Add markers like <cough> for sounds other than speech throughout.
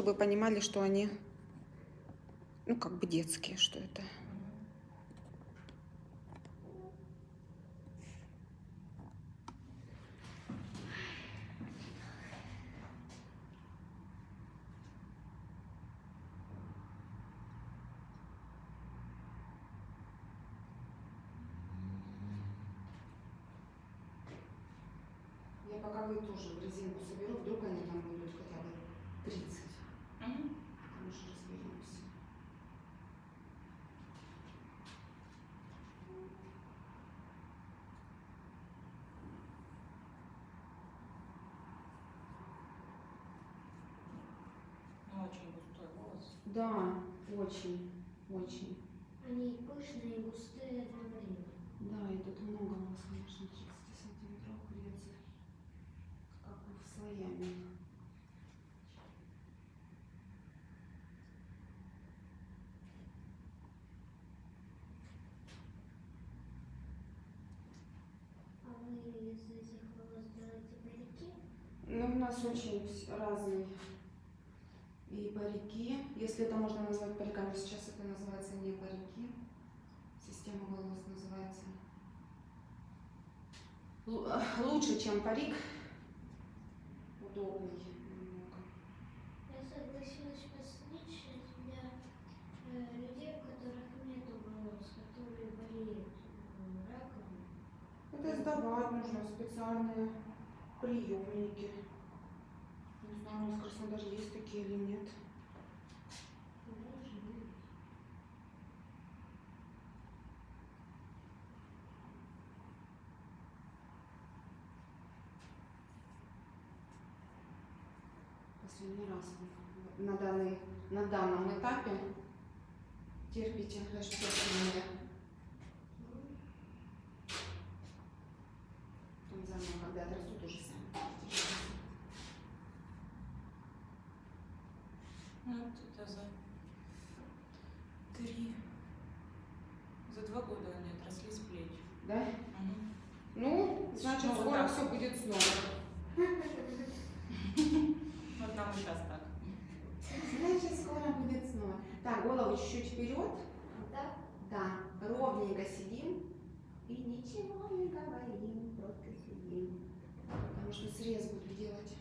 чтобы понимали, что они, ну, как бы детские, что это. Я пока вы тоже в резинку соберу, вдруг они там будут хотя бы 30. Уже разберемся. Ну, очень густой волос. Да, очень, очень. Они пышные и густые одновременно. Да, и тут много у вас, конечно, 30 сантиметров курицы. Как бы в слоями. А вы из этих волос делаете парики? Ну, у нас очень разные и парики. Если это можно назвать париками, сейчас это называется не парики. Система волос называется. Лу- э, Лучше, чем парик. Удобный немного. Я согласилась постричь для э, людей, у которых нет волос, которые болеют э, раком. Это сдавать нужно специальные приемники. Знаю, в Краснодаре есть такие или нет. Последний раз на, данный, на данном этапе терпите расчесывание. Потом заново, когда отрастут, уже сами будете расчесывать. Ну, вот это за три, за два года они отросли с плеч. Да? Мгм. Ну, значит, Ну, вот скоро так. все будет снова. <laughs> Вот нам сейчас так. Значит, скоро будет снова. Так, голову чуть-чуть вперед. Да? Да, ровненько сидим и ничего не говорим, просто сидим. Потому что срез буду делать.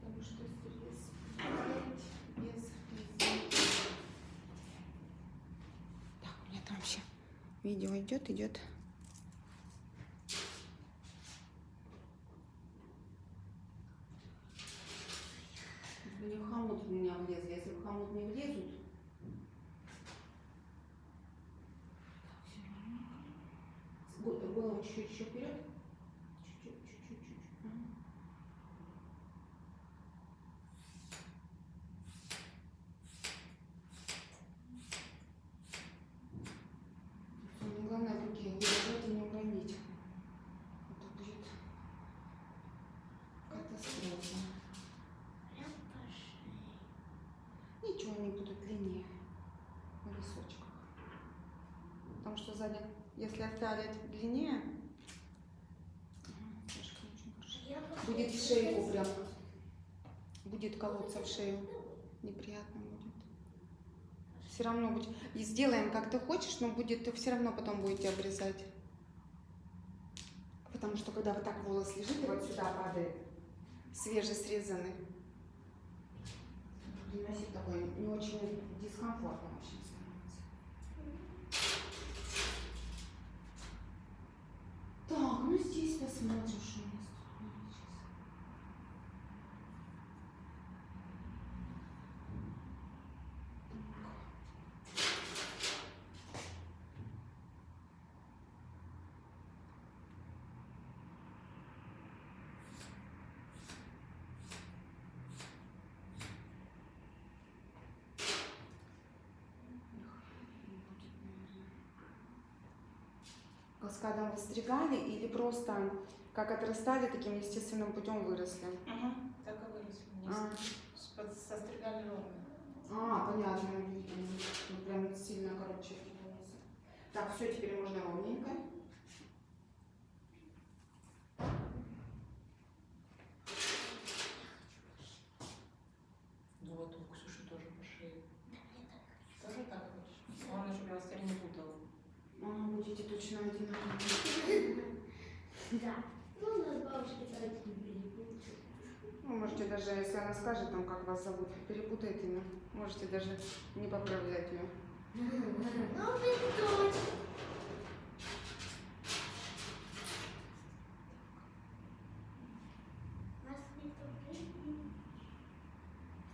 Потому что срез делать без резинки. Так, у меня там вообще видео идет, идет. Чтобы не в хомут в меня влезли. Если в хомут не влезут, Го- Голову чуть-чуть вперед. Чуть-чуть, чуть-чуть, чуть-чуть. Ага. Самое главное в руке удержать и не уронить. Это будет катастрофа. Прям по шее. Ничего они будут длиннее на височках. Потому что сзади, если оставить длиннее, будет в сказать- прям, будет колоться в шею. Неприятно будет. Все равно будет. И сделаем, как ты хочешь, но будет все равно потом будете обрезать. Потому что когда вот так волос лежит и вот сюда падает, свежесрезанный, носить такой не очень дискомфортно очень становится. Ну здесь посмотрим, что у нас тут получится. Каскадом выстригали или просто как отрастали, таким естественным путем выросли? Мгм. Так и выросли. А. Состригали ровно. А, понятно. Ну, прям сильно короче волосы. Так, все, теперь можно ровненько. Вот, у Ксюши тоже по шее. Тоже так хочешь? Главное, чтобы я вас теперь не путала. А, будете точно одинаковые. Да. Ну, у нас бабушки не перепутают. Ну, можете даже, если она скажет, там, как вас зовут, перепутайте, ну, можете даже не поправлять ее. Ну, вы точно.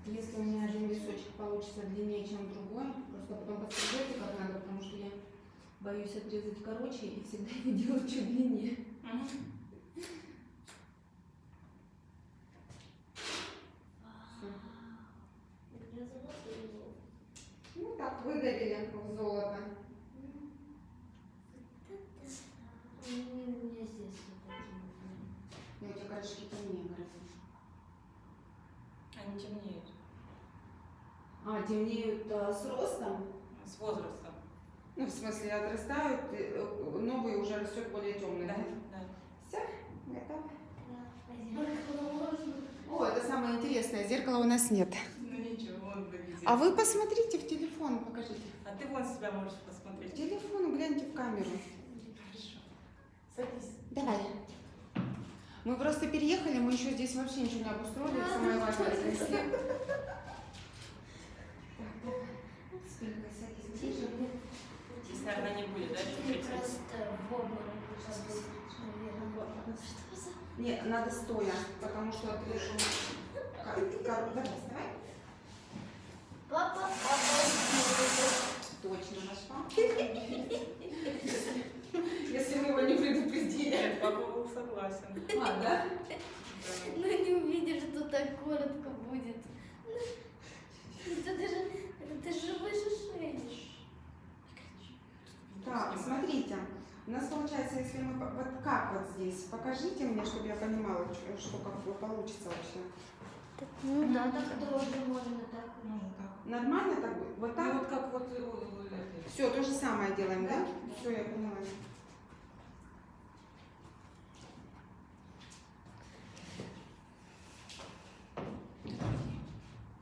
Если у меня один височек получится длиннее, чем другой, просто потом подстрижите как надо, потому что я боюсь отрезать короче и всегда его делаю чуть длиннее. Ну так, выдавили в золото. У меня здесь вот такие вот. И у тебя корешки темнее гораздо. Они темнеют. А, темнеют а, с ростом? С возрастом. Ну, в смысле, отрастают, э, новый уже растет более темный. Да, да. Все, готово. О, это самое интересное, зеркала у нас нет. Ну ничего, он выглядит. А вы посмотрите в телефон, покажите. А ты вон себя можешь В посмотреть. телефон гляньте в камеру. Хорошо. Садись. Давай. Мы просто переехали, мы еще здесь вообще ничего не обустроили, самое важное снесли. Так, давай. Спинкой садись ближе. Здесь, наверное, не будет, да, Ты просто в обморок. Что за... Нет, надо стоя, потому что кор- Давай, вставай. Папа, папа, Точно нашла. Если мы его не предупредили. Нет, папа был согласен. А? Да. Ну не увидишь, что так коротко будет. Это даже, это же выше шеи. Так, смотрите. У нас получается, если мы вот как вот здесь, покажите мне, чтобы я понимала, что, что как бы получится вообще. Ну да, так тоже можно так. Можно так. Нормально так будет? Вот Ну, так? вот как вот э. Все, то же самое делаем, да? Да. Все, я поняла.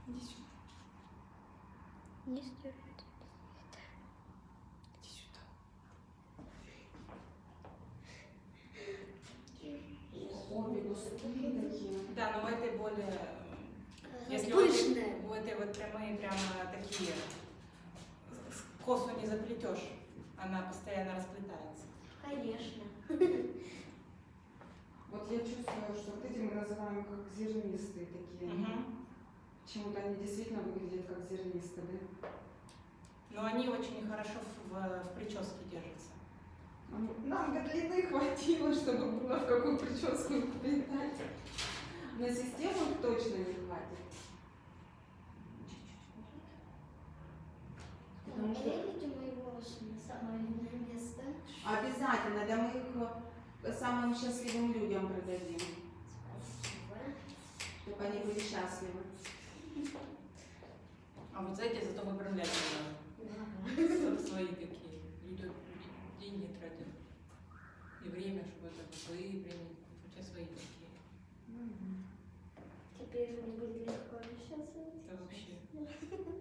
Иди сюда. Не стирать. Иди сюда. Обе густые такие. Да, но в этой более... э, Если у этой, Пышная. у этой вот прямые прямо такие, с- косу не заплетешь, она постоянно расплетается. Конечно. Вот я чувствую, что вот эти мы называем как зернистые такие. Почему-то они действительно выглядят как зернистые, да? Но они очень хорошо в, в прическе держатся. Нам- до длины хватило, чтобы было в какую прическу вплетать. На систему точно не хватит. Потому что Проверите мои волосы на самое место. обязательно, да мы их э, самым счастливым людям продадим, Спасибо. чтобы они были счастливы. А вот за эти зато выправлять не Да. надо. Свои такие. Люди деньги тратят. И время, чтобы это выпрямить. У тебя свои такие. Теперь мне будет легко общаться. Это вообще. <laughs>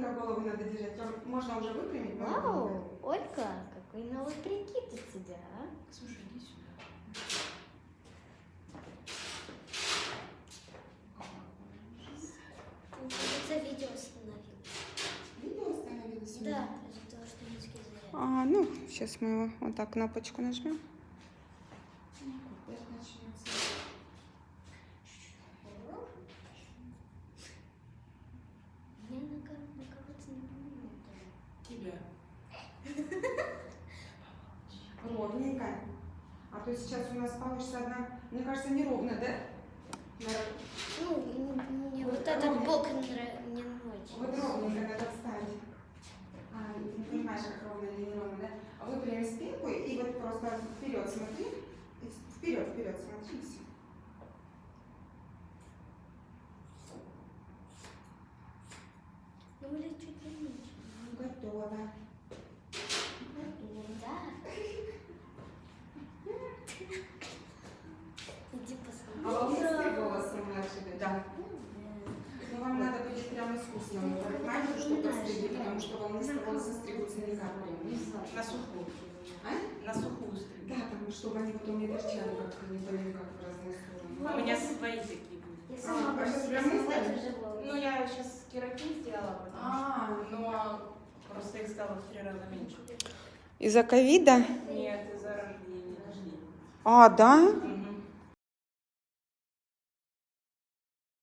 Ровненько голову надо держать. Можно уже выпрямить? Вау, Ольга, какой новый прикид у тебя, а? Слушай, иди сюда. Это видео остановилось. Видео остановилось? у меня? Да, из-за того, что низкий заряд. А, ну, сейчас мы его вот так кнопочку нажмем. Опять начнется. Я на, ко- на кого-то не понимаю. Тебя. Ровненько. А то сейчас у нас получится одна, мне кажется, неровно, да? Ну, мне Вот вот этот бок не очень. Вот ровненько надо встать. А, не понимаешь, как ровно или неровно, да? А выпрями спинку и вот просто вперед смотри. Вперед, вперед смотри, всё. волосы стригутся никак прям, не знаю. На сухую. А? Стрижу. Да, там, чтобы они потом не торчали как-то, не то как в разные стороны. У меня свои такие были. Я А, сама а сейчас себе прям создать мысли? уже волосы. Ну, я сейчас кератин сделала, потому что... А, Но просто их стало в три раза меньше. Из-за ковида? Нет, из-за рождения. А, да?